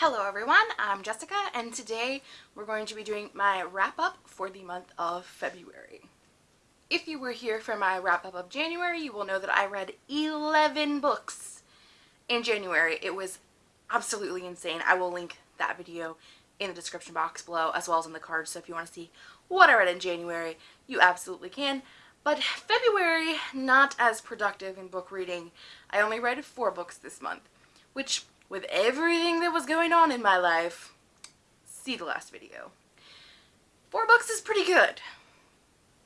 Hello everyone, I'm Jessica and today we're going to be doing my wrap up for the month of February. If you were here for my wrap up of January, you will know that I read 11 books in January. It was absolutely insane. I will link that video in the description box below as well as in the card so if you want to see what I read in January, you absolutely can. But February, not as productive in book reading. I only read four books this month, which with everything that was going on in my life, see the last video. Four books is pretty good.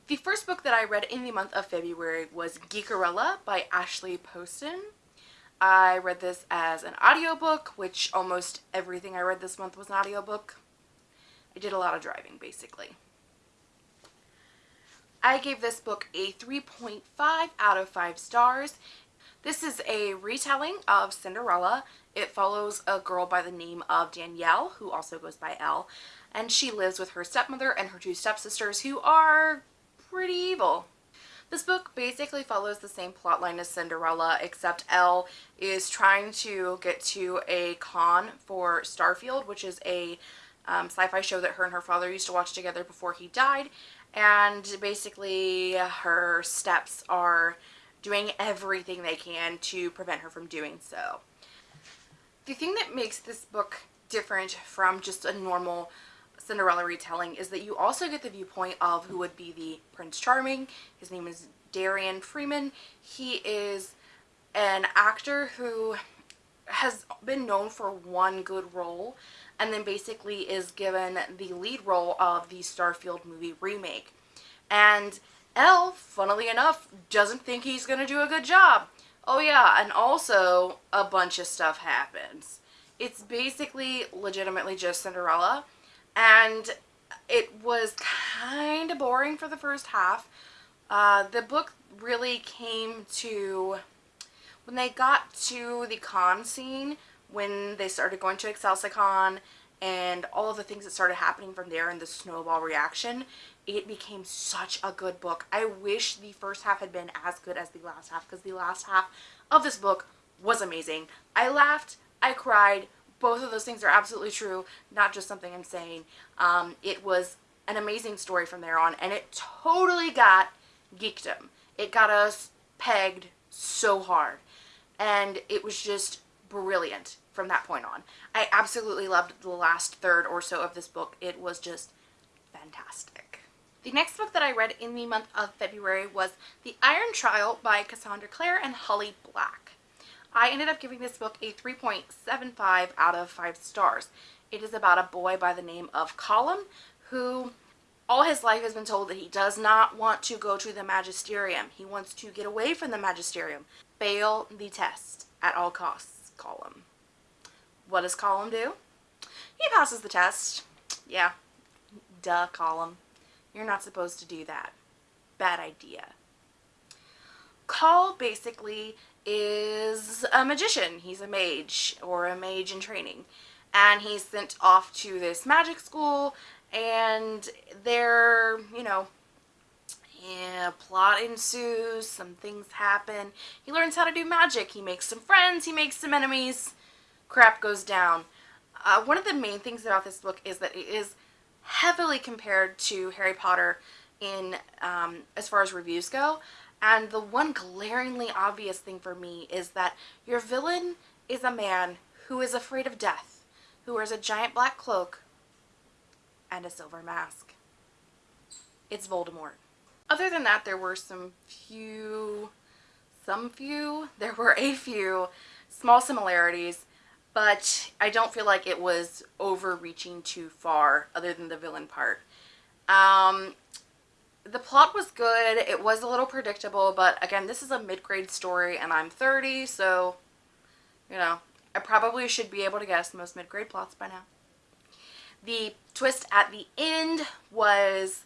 The first book that I read in the month of February was Geekerella by Ashley Poston. I read this as an audiobook, which almost everything I read this month was an audiobook. I did a lot of driving, basically. I gave this book a 3.5 out of 5 stars. This is a retelling of Cinderella it follows a girl by the name of Danielle, who also goes by Elle, and she lives with her stepmother and her two stepsisters who are pretty evil. This book basically follows the same plotline as Cinderella, except Elle is trying to get to a con for Starfield, which is a um, sci-fi show that her and her father used to watch together before he died. And basically her steps are doing everything they can to prevent her from doing so. The thing that makes this book different from just a normal Cinderella retelling is that you also get the viewpoint of who would be the Prince Charming. His name is Darien Freeman. He is an actor who has been known for one good role and then basically is given the lead role of the Starfield movie remake. And Elle, funnily enough, doesn't think he's going to do a good job. Oh yeah, and also a bunch of stuff happens. It's basically legitimately just Cinderella and it was kind of boring for the first half. Uh, the book really came to, when they got to the con scene, when they started going to Excelsicon and all of the things that started happening from there and the snowball reaction, it became such a good book. I wish the first half had been as good as the last half because the last half of this book was amazing. I laughed, I cried, both of those things are absolutely true, not just something I'm saying. Um, it was an amazing story from there on and it totally got geekdom. It got us pegged so hard and it was just brilliant from that point on. I absolutely loved the last third or so of this book. It was just fantastic. The next book that I read in the month of February was The Iron Trial by Cassandra Clare and Holly Black. I ended up giving this book a 3.75 out of 5 stars. It is about a boy by the name of Callum who all his life has been told that he does not want to go to the magisterium. He wants to get away from the magisterium. Fail the test at all costs, Callum. What does Callum do? He passes the test. Yeah, duh, Callum. You're not supposed to do that. Bad idea. Call basically is a magician. He's a mage or a mage in training. And he's sent off to this magic school and there, you know, yeah, plot ensues, some things happen. He learns how to do magic. He makes some friends, he makes some enemies crap goes down. Uh, one of the main things about this book is that it is heavily compared to Harry Potter in um, as far as reviews go. And the one glaringly obvious thing for me is that your villain is a man who is afraid of death, who wears a giant black cloak and a silver mask. It's Voldemort. Other than that, there were some few, some few, there were a few small similarities but I don't feel like it was overreaching too far other than the villain part. Um, the plot was good. It was a little predictable, but again, this is a mid-grade story and I'm 30, so, you know, I probably should be able to guess most mid-grade plots by now. The twist at the end was,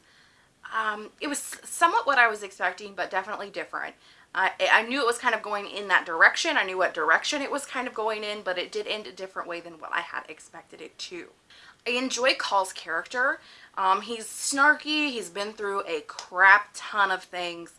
um, it was somewhat what I was expecting, but definitely different. I, I knew it was kind of going in that direction. I knew what direction it was kind of going in, but it did end a different way than what I had expected it to. I enjoy Call's character. Um, he's snarky. He's been through a crap ton of things,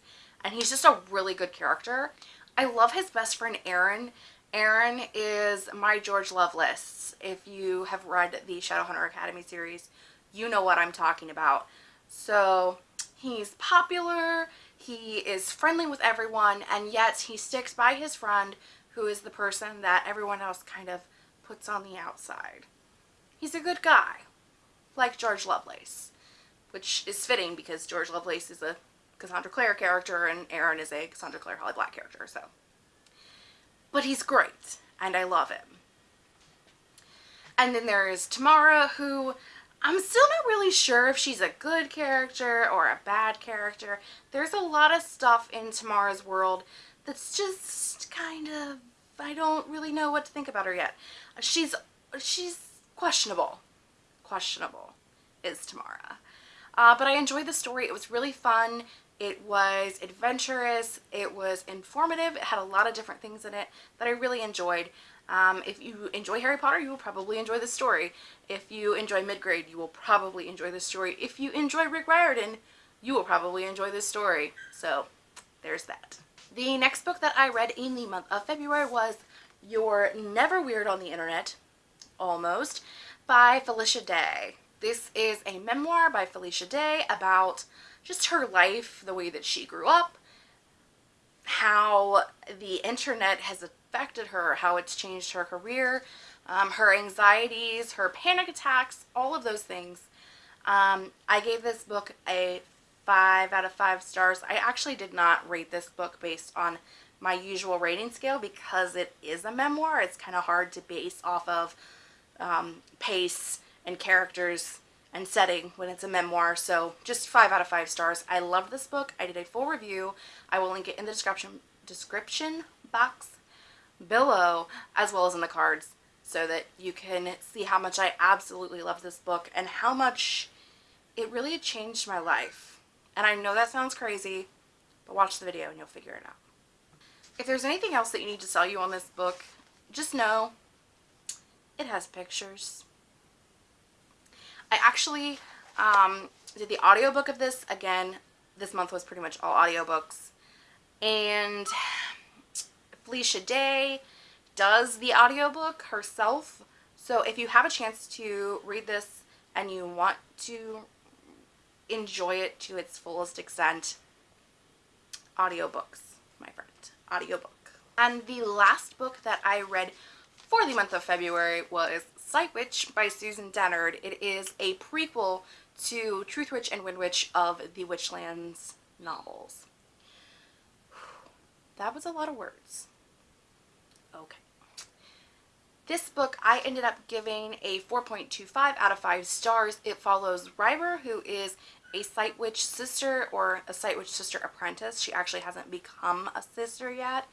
and he's just a really good character. I love his best friend Aaron. Aaron is my George Lovelace. If you have read the Shadowhunter Academy series, you know what I'm talking about. So he's popular, he is friendly with everyone, and yet he sticks by his friend who is the person that everyone else kind of puts on the outside. He's a good guy, like George Lovelace, which is fitting because George Lovelace is a Cassandra Clare character and Aaron is a Cassandra Clare Holly Black character, so. But he's great, and I love him. And then there is Tamara, who I'm still not really sure if she's a good character or a bad character. There's a lot of stuff in Tamara's world that's just kind of, I don't really know what to think about her yet. She's, she's questionable. Questionable is Tamara. Uh, but I enjoyed the story. It was really fun. It was adventurous. It was informative. It had a lot of different things in it that I really enjoyed. Um, if you enjoy Harry Potter, you will probably enjoy this story. If you enjoy Midgrade, you will probably enjoy this story. If you enjoy Rick Riordan, you will probably enjoy this story. So, there's that. The next book that I read in the month of February was You're Never Weird on the Internet, almost, by Felicia Day. This is a memoir by Felicia Day about just her life, the way that she grew up, how the internet has affected her, how it's changed her career, um, her anxieties, her panic attacks, all of those things. Um, I gave this book a 5 out of 5 stars. I actually did not rate this book based on my usual rating scale because it is a memoir. It's kind of hard to base off of um, pace and characters and setting when it's a memoir. So just 5 out of 5 stars. I love this book. I did a full review. I will link it in the description description box below as well as in the cards so that you can see how much I absolutely love this book and how much it really changed my life. And I know that sounds crazy, but watch the video and you'll figure it out. If there's anything else that you need to sell you on this book, just know it has pictures. I actually um, did the audiobook of this. Again, this month was pretty much all audiobooks. And Felicia Day does the audiobook herself. So if you have a chance to read this and you want to enjoy it to its fullest extent, audiobooks, my friend, audiobook. And the last book that I read for the month of February was Sight Witch by Susan Dennard. It is a prequel to Truth Witch and Wind Witch of the Witchlands novels. That was a lot of words. Okay. This book I ended up giving a 4.25 out of 5 stars. It follows Ryber, who is a Sight Witch sister or a Sight Witch sister apprentice. She actually hasn't become a sister yet.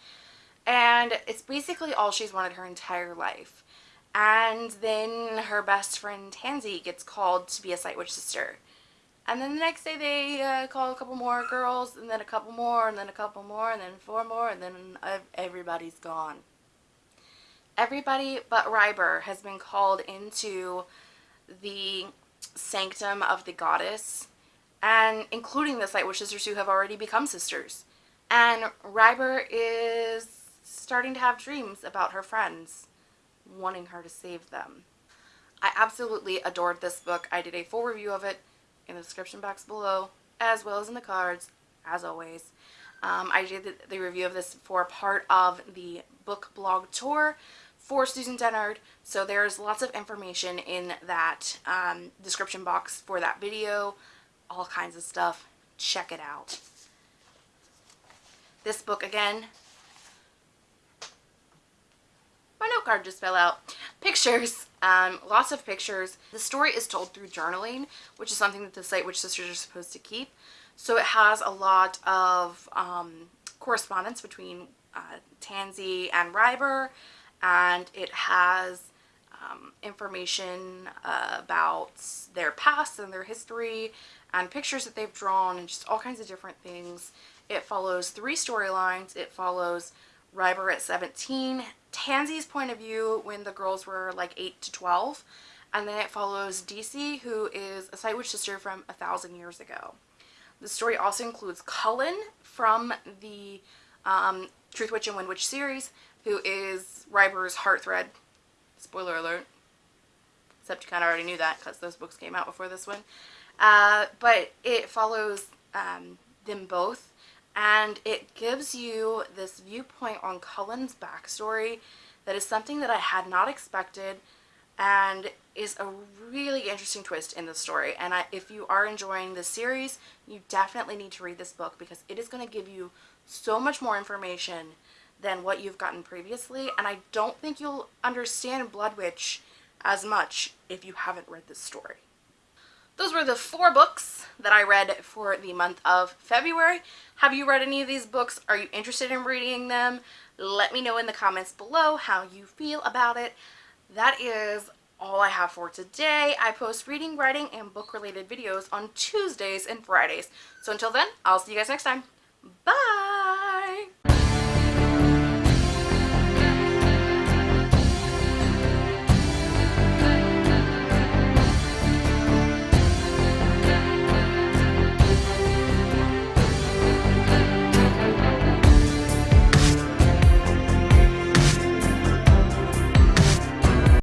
And it's basically all she's wanted her entire life. And then her best friend Tansy gets called to be a Sight Witch sister. And then the next day they uh, call a couple more girls, and then a couple more, and then a couple more, and then four more, and then everybody's gone. Everybody but Ryber has been called into the sanctum of the goddess, and including the Sight Witch sisters who have already become sisters. And Ryber is starting to have dreams about her friends wanting her to save them. I absolutely adored this book. I did a full review of it in the description box below, as well as in the cards, as always. Um, I did the, review of this for part of the book blog tour for Susan Dennard, so there's lots of information in that um, description box for that video, all kinds of stuff. Check it out. This book, again, my note card just fell out. Pictures, um, lots of pictures. The story is told through journaling, which is something that the Sight Witch sisters are supposed to keep. So it has a lot of um, correspondence between uh, Tansy and Ryber, and it has um, information uh, about their past and their history, and pictures that they've drawn, and just all kinds of different things. It follows three storylines. It follows Ryber at 17, Tansy's point of view when the girls were like 8 to 12, and then it follows DC, who is a Sight Witch sister from a thousand years ago. The story also includes Kullen from the um, Truth Witch and Wind Witch series, who is Ryber's Heartthread. Spoiler alert. Except you kind of already knew that because those books came out before this one. Uh, but it follows um, them both and it gives you this viewpoint on Kullen's backstory that is something that I had not expected and is a really interesting twist in the story and I, if you are enjoying this series you definitely need to read this book because it is going to give you so much more information than what you've gotten previously and I don't think you'll understand Blood Witch as much if you haven't read this story. Those were the four books that I read for the month of February. Have you read any of these books? Are you interested in reading them? Let me know in the comments below how you feel about it. That is all I have for today. I post reading, writing, and book-related videos on Tuesdays and Fridays. So until then, I'll see you guys next time. Bye!